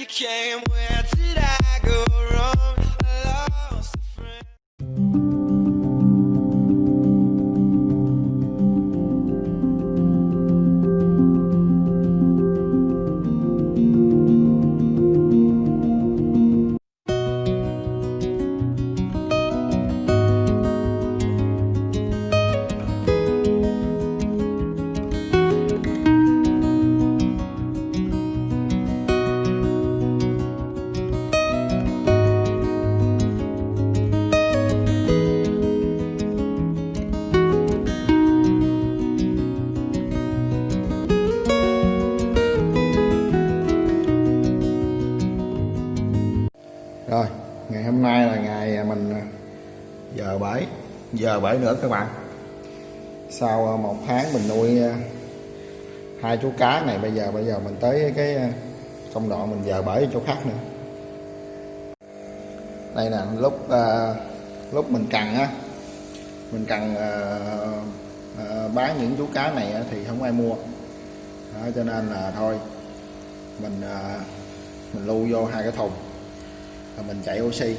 you came, where did I giờ bể nữa các bạn. Sau ờ, một tháng mình nuôi ờ, hai chú cá này bây giờ bây giờ mình tới cái ờ, công đoạn mình giờ bể chỗ khác nữa. Đây là lúc uh, lúc mình cần á, mình cần uh, uh, bán những chú cá này thì không ai mua. Đó, cho nên là thôi mình uh, mình lưu vô hai cái thùng và mình chạy oxy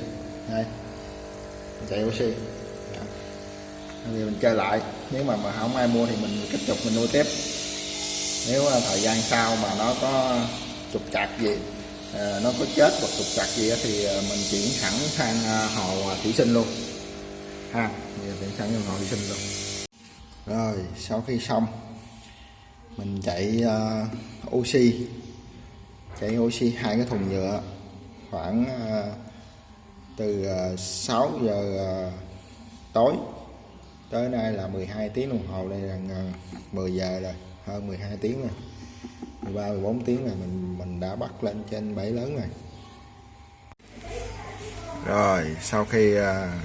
đây mình chạy oxy thì mình chơi lại. Nếu mà mà không ai mua thì mình tiếp tục mình nuôi tiếp. Nếu à, thời gian sau mà nó có trục trặc gì à, nó có chết hoặc trục trặc gì thì à, mình chuyển thẳng sang hồ thủy sinh luôn. Ha giờ chuyển sang hồ thủy sinh luôn. Rồi sau khi xong mình chạy oxy. Chạy oxy hai cái thùng nhựa khoảng từ ờ, 6 giờ tối tới nay là 12 tiếng đồng hồ đây là à, 10 giờ rồi hơn 12 tiếng rồi. 13 14 tiếng là mình mình đã bắt lên trên bẫy lớn rồi. Rồi sau khi à,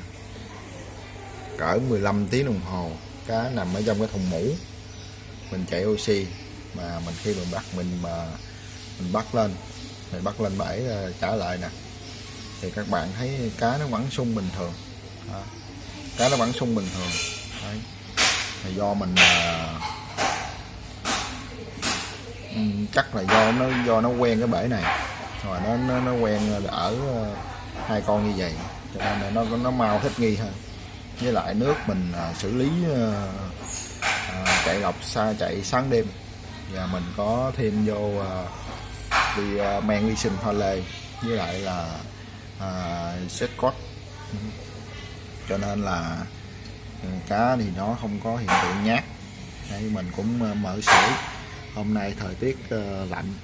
cỡ 15 tiếng đồng hồ cá nằm ở trong cái thùng mũ mình chạy oxy. Mà mình khi mình bắt mình mà mình bắt lên mình bắt lên bẫy à, trả lại nè. Thì các bạn thấy cá nó vẫn sung bình thường. À, cá nó vẫn sung bình thường. Đấy. Là do mình uh, chắc là do nó do nó quen cái bể này. Rồi nó nó, nó quen ở à, hai con như vậy. Cho nên là nó nó mau thích nghi hơn. Với lại nước mình ờ, xử lý chạy lọc xa chạy sáng đêm. Và mình có thêm vô vì men vi sinh pha lê. Với lại là uh, set code cho nên là Ừ, cá thì nó không có hiện tượng nhát. Đấy, mình cũng ờ, mở sưởi. Hôm nay thời tiết ờ, lạnh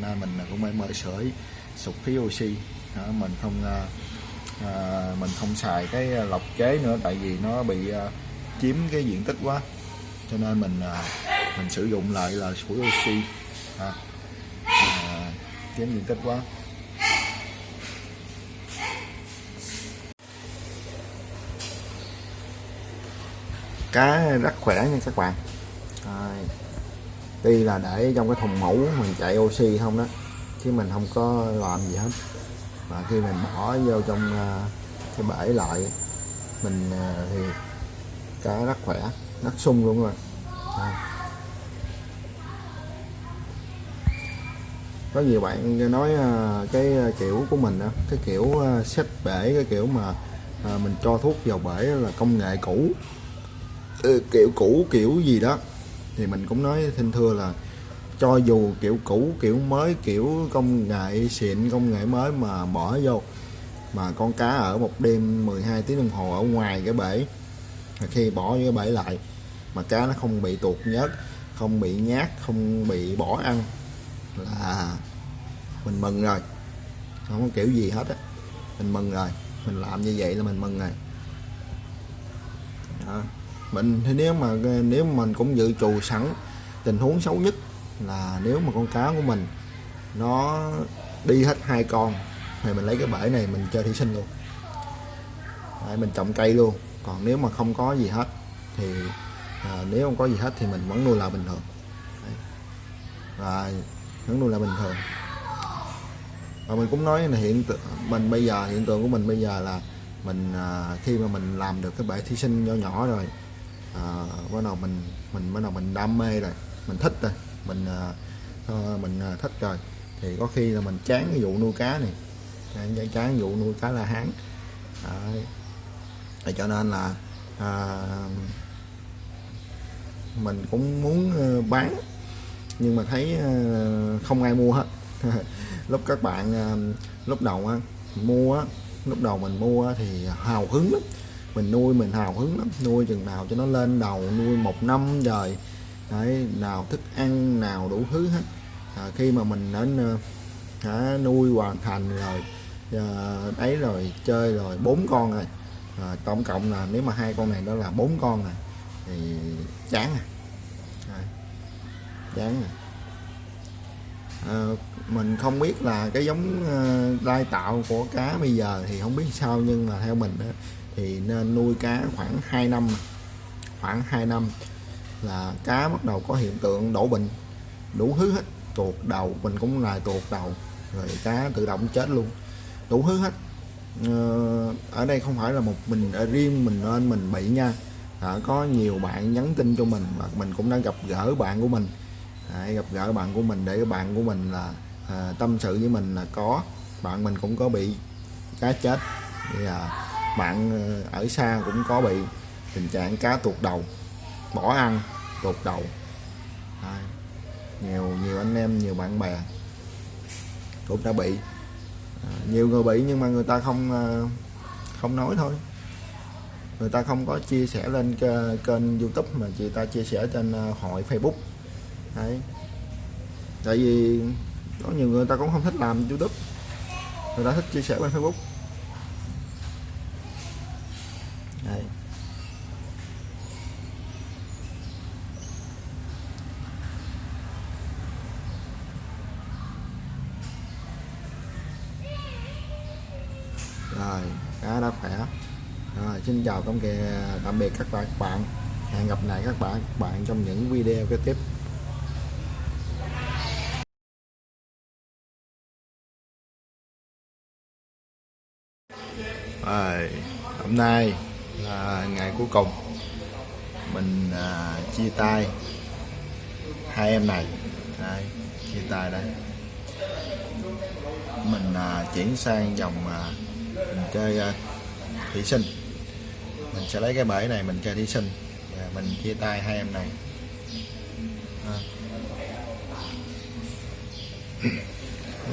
nên mình cũng phải mở sưởi sụp khí oxy. Đó, mình không à, mình không xài cái lọc chế nữa tại vì nó bị à, chiếm cái diện tích quá. Cho nên mình à, mình sử dụng lại là sủi oxy. À, à, chiếm diện tích quá. Cá rất khỏe nha các bạn Rồi. tuy là để trong cái thùng mẫu mình chạy oxy không đó chứ mình không có làm gì hết và khi mình bỏ vô trong ờ, cái bể lại mình ờ, thì cá rất khỏe rất sung luôn rồi Đây. có nhiều bạn nói ờ, cái kiểu của mình đó, cái kiểu xếp bể cái kiểu mà mình cho thuốc vào bể là công nghệ cũ kiểu cũ kiểu gì đó. Thì mình cũng nói xin thưa là cho dù kiểu cũ, kiểu mới, kiểu công nghệ xịn, công nghệ mới mà bỏ vô, mà con cá ở một đêm 12 tiếng đồng hồ ở ngoài cái bể, mà khi bỏ vô cái bể lại, mà cá nó không bị tuột nhớt, không bị nhát, không bị bỏ ăn, là mình mừng rồi. Không có kiểu gì hết á. Mình mừng rồi. Mình làm như vậy là mình mừng rồi. Đó mình thì nếu mà nếu mình cũng dự trù sẵn tình huống xấu nhất là nếu mà con cá của mình nó đi hết hai con thì mình lấy cái bể này mình chơi thủy sinh luôn. Đấy, mình trồng cây luôn. Còn nếu mà không có gì hết thì à, nếu không có gì hết thì mình vẫn nuôi là bình thường. Đấy. và vẫn nuôi là bình thường. Và mình cũng nói là hiện tượng mình bây giờ hiện tượng của mình bây giờ là mình à, khi mà mình làm được cái bể thí sinh nhỏ nhỏ rồi à, bắt đầu mình mình bắt đầu mình đam mê rồi mình thích rồi mình à, ờ, mình à, thích rồi thì có khi là mình chán cái vụ nuôi cá này. Chán, chán vụ nuôi cá la hán. À, Thì cho nên là à, mình cũng muốn ờ, bán nhưng mà thấy ờ, không ai mua hết. Lúc các bạn lúc đầu mua lúc đầu mình mua thì hào hứng lắm mình nuôi mình hào hứng lắm nuôi chừng nào cho nó lên đầu nuôi một năm rồi đấy nào thức ăn nào đủ thứ hết. À, khi mà mình đến ờ, đã nuôi hoàn thành rồi à, ấy rồi chơi rồi bốn con rồi. À, tổng cộng là nếu mà hai con này đó là bốn con rồi thì chán à, à chán à. À, mình không biết là cái giống uh, lai tạo của cá bây giờ thì không biết sao nhưng mà theo mình đó thì nên nuôi cá khoảng 2 năm. Khoảng 2 năm là cá bắt đầu có hiện tượng đổ bệnh đủ thứ hết tuột đầu mình cũng là tuột đầu rồi cá tự động chết luôn. Đủ thứ hết. Ờ, ở đây không phải là một mình ở riêng mình nên mình bị nha. À, có nhiều bạn nhắn tin cho mình và mình cũng đã gặp gỡ bạn của mình. À, gặp gỡ bạn của mình để bạn của mình là à, tâm sự với mình là có. Bạn mình cũng có bị cá chết. Thì à, bạn ờ, ở xa cũng có bị tình trạng cá tuột đầu bỏ ăn tuột đầu. Nhiều nhiều anh em nhiều bạn bè cũng đã bị à, nhiều người bị nhưng mà người ta không ờ, không nói thôi. Người ta không có chia sẻ lên kênh youtube mà chị ta chia sẻ trên ờ, hội facebook. Đấy. Tại vì có nhiều người ta cũng không thích làm youtube. Người ta thích chia sẻ bên facebook đấy rồi cá đã khỏe. À, xin chào công kề tạm biệt các bạn. Các bạn hẹn gặp lại các bạn các bạn trong những video kế tiếp. À, hôm nay là ngày cuối cùng mình à, chia tay hai em này. Đây chia tay đây. Mình à, chuyển sang dòng à, mình chơi à, thí sinh. Mình sẽ lấy cái bể này mình chơi thí sinh. Và mình chia tay hai em này. À.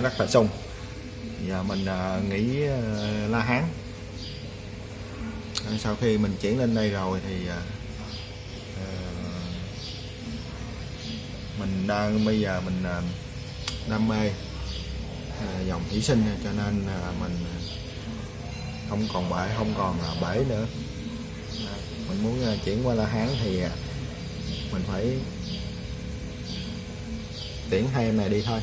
Rất là sung. Giờ mình à, nghỉ à, la hán. À, sau khi mình chuyển lên đây rồi thì à, à mình đang bây giờ mình à, đam mê à, dòng thủy sinh cho nên à, mình à, không còn bể không còn là bể nữa. Mình muốn à, chuyển qua la hán thì à, mình phải tiễn hai em này đi thôi.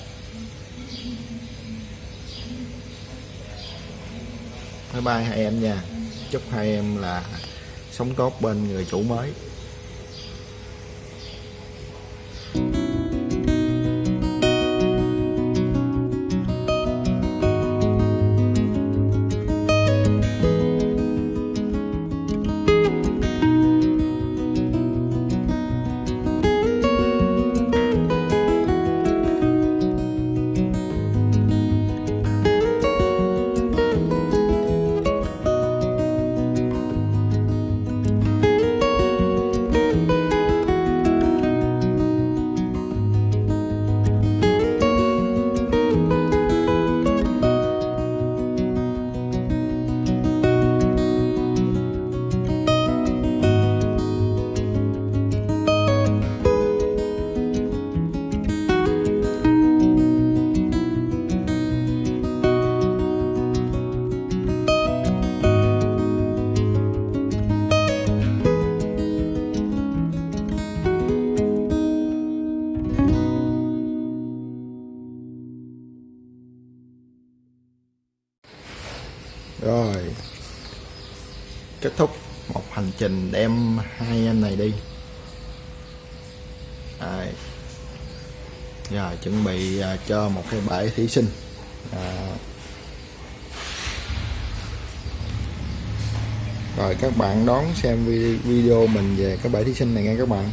Bye bye hai em nha. Chúc hai em là sống tốt bên người chủ mới. Trình đem hai em này đi Rồi. Dạ, chuẩn bị à, cho một cái bể thí sinh à. rồi các bạn đón xem video mình về cái bể thí sinh này nghe các bạn